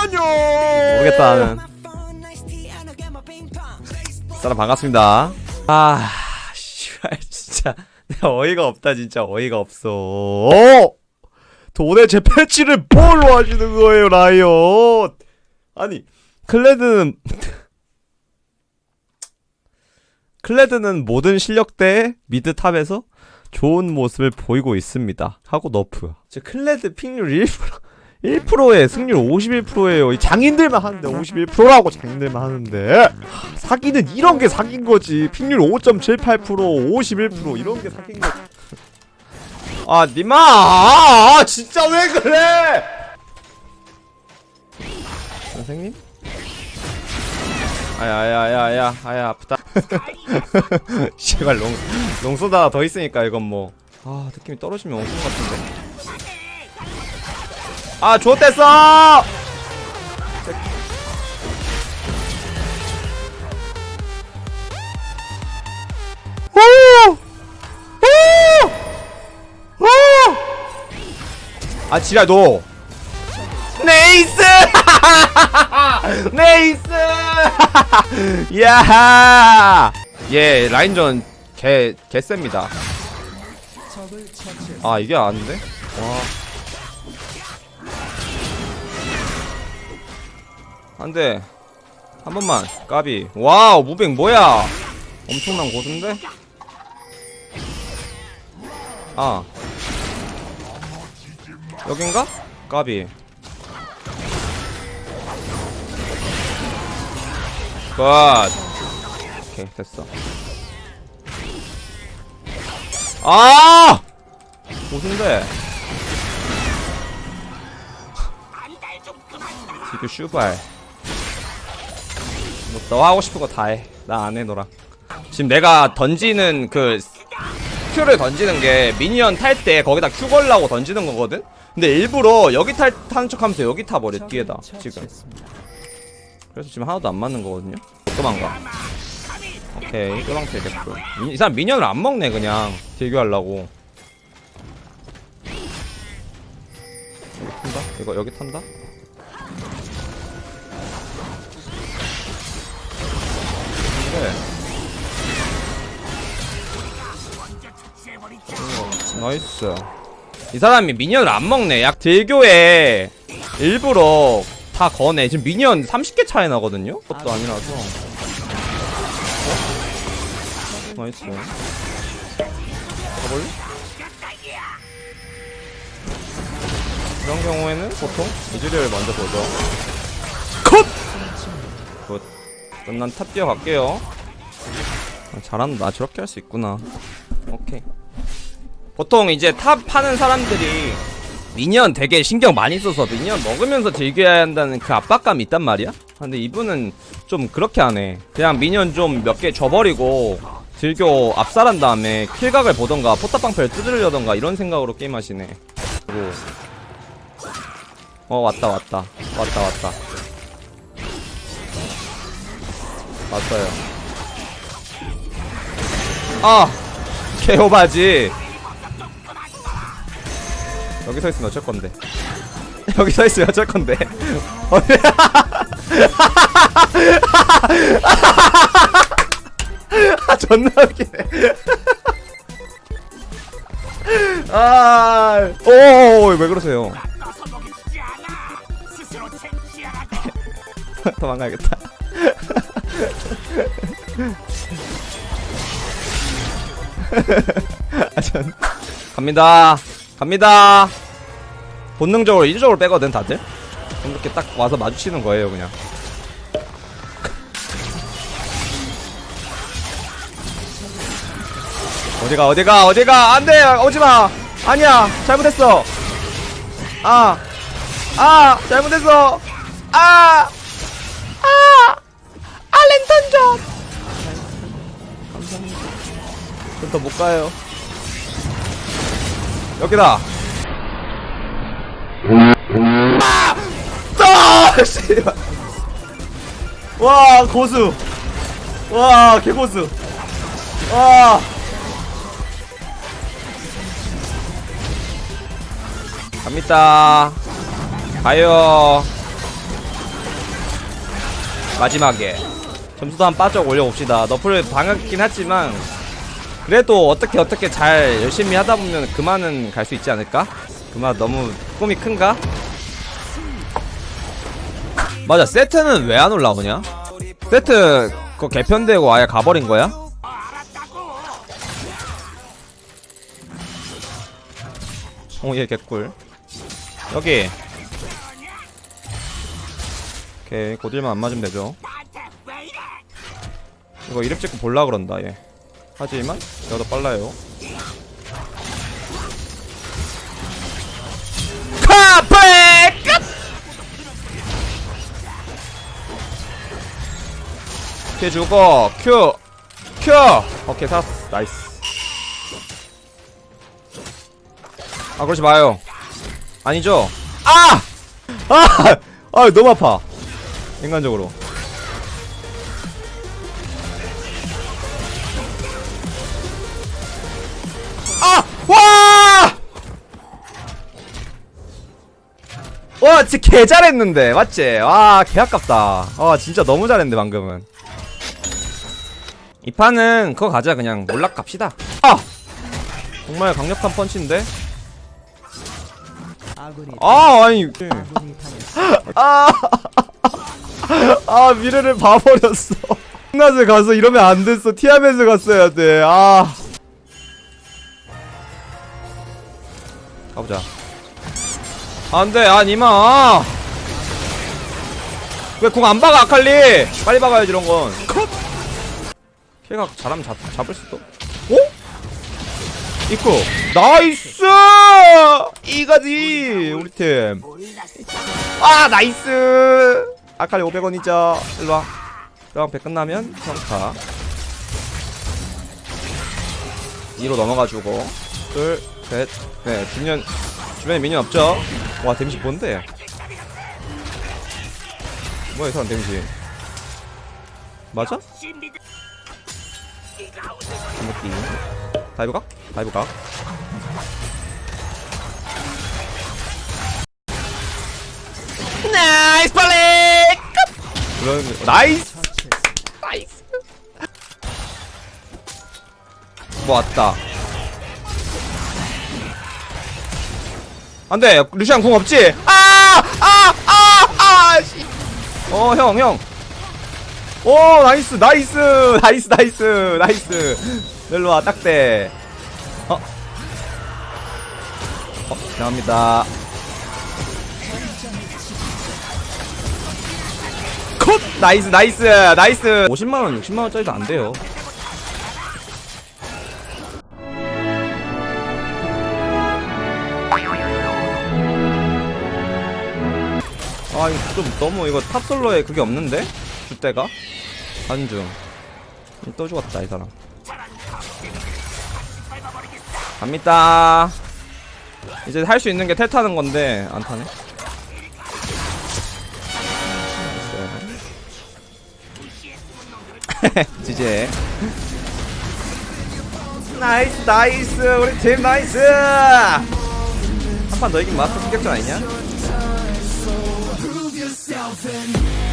안녕. 모르겠다 나는. 사람 반갑습니다. 아 씨발 진짜. 내가 어이가 없다 진짜. 어이가 없어. 어! 도대체 패치를 뭘로 하시는 거예요 라이엇? 아니 클레드는 클레드는 모든 실력대 mid top에서 좋은 모습을 보이고 있습니다. 하고 nerf 제 클레드 pick률 1% 1%에 승률 51%예요. 이 장인들만 하는데 51%라고 장인들만 하는데 하, 사기는 이런 게 사기인 거지. 픽률 5.78% 51% 이런 게 사기인 거지. 아 니마 아, 진짜 왜 그래? 선생님? 아야야야야 아야 아프다. 씨발 롱 롱소다 더 있으니까 이건 뭐. 아 느낌이 떨어지면 엉뚱 같은데. 아 좋댔어! 아 지랄 너. 네이스! 네이스! 야하 예 라인전 개 개셉니다. 아 이게 아닌데? 와 안돼 한 번만. 까비. 와우 moving 뭐야? 엄청난 고수인데? 아. 여긴가? 까비. Good. 오케이 됐어. 아! 고수인데. 지금 슈발. 뭐 너 하고 싶은 거 다 해. 나 안 해, 너랑. 지금 내가 던지는 그 Q를 던지는 게 minion 탈 때 거기다 Q 걸라고 던지는 거거든? 근데 일부러 여기 탈, 타는 척 하면서 여기 타버려, 뒤에다. 지금. 그래서 지금 하나도 안 맞는 거거든요? 도망가. 오케이, 도망태 됐고. 이 사람 minion을 안 먹네, 그냥. 딜교하려고. 여기 탄다? 이거 여기 탄다? Nice. 이 사람이 minion을 안 먹네. 약 딜교에 일부러 다 거네. 지금 minion 30개 차이 나거든요? 그것도 아니라서. 어? Nice. 가볼래? 이런 경우에는 보통 이즈리얼 먼저 보죠. 컷! Good. 그럼 난 top 뛰어갈게요 아, 잘한다 저렇게 할 수 있구나 오케이 보통 이제 top 하는 사람들이 minion 되게 신경 많이 써서 minion 먹으면서 딜교해야 한다는 그 압박감이 있단 말이야 근데 이분은 좀 그렇게 하네 그냥 minion 좀 몇 개 줘버리고 딜교 압살한 다음에 kill각을 보던가 포탑방패를 뜯으려던가 이런 생각으로 게임하시네 그리고 어 왔다 왔다 왔다 왔다 맞아요. 아! 개오바지! 여기 서 있으면 어쩔 건데. 여기 서 있으면 어쩔 건데. 아, 존나 웃기네. 아, 오, 왜 그러세요? 도망가야겠다. 아, 전 갑니다. 갑니다. 본능적으로 이쪽으로 빼거든 다들. 이렇게 딱 와서 마주치는 거예요 그냥. 어디가 어디가 어디가 안돼 오지마 아니야 잘못했어 아 아, 잘못했어 아 아! 아 랜턴 좀! 감사합니다 좀더못 가요 여기다. 아! 와 고수. 와 개고수. 와. 갑니다. 가요. 마지막에. 점수도 한 빠져 올려봅시다. 너프를 당했긴 했지만 그래도 어떻게 어떻게 잘 열심히 하다 보면 그만은 갈 수 있지 않을까? 그만 너무 꿈이 큰가? 맞아 세트는 왜 안 올라오냐? 세트 그거 개편되고 아예 가버린 거야? 오얘 개꿀 여기 오케이 고딜만 안 맞으면 되죠 이거 이름 찍고 볼라 그런다 얘 하지만 내가 더 빨라요 카페 끝! 큐 주고 큐! 큐! 오케이 샀어 나이스 아 그러지 마요 아니죠? 아! 아! 아 너무 아파 인간적으로 와 진짜 개 잘했는데 맞지? 와개 아깝다. 와 진짜 너무 잘했는데 방금은. 이 판은 그거 가자 그냥. 몰락 갑시다. 아! 정말 강력한 펀치인데? 아 아니. 아, 아 미래를 봐버렸어. 홈낫을 가서 이러면 안 됐어. 티아멧을 갔어야 돼아. 가보자 안돼 아 니마. 왜공안 박아 아칼리? 빨리 박아야지 이런건. 걔가 잘하면 잡, 잡을 수도? 어? 있고 nice! 이거지 우리 팀아 nice! 아칼리 500원이죠. 일로와. 그럼 100 끝나면 평타. 2로 넘어가주고. 둘셋네 주변 주변에 minion 없죠 와 데미지 뭔데? 뭐야 이 사람 데미지. 맞아? 이먹기. 다이브 각? 다이브 각 나이스 빨리 그런 나이스! 나이스. 뭐 왔다 안돼. 루시안 궁 없지? 아 아 아아 어형 형. 오 nice nice nice nice nice. 일로와 딱대. 어? 어 죄송합니다. 컷! nice nice nice. 50만원 60만원짜리도 안 돼요 아 이거 좀 너무 이거 탑솔로에 그게 없는데? 줏대가? 한중. 또 죽었다 이 사람. 갑니다. 이제 할 수 있는 게 텔타는 건데 안 타네? 지제 나이스 나이스. 우리 팀 나이스. 한 판 더 이기면 마스터 승격전 아니냐? nothing.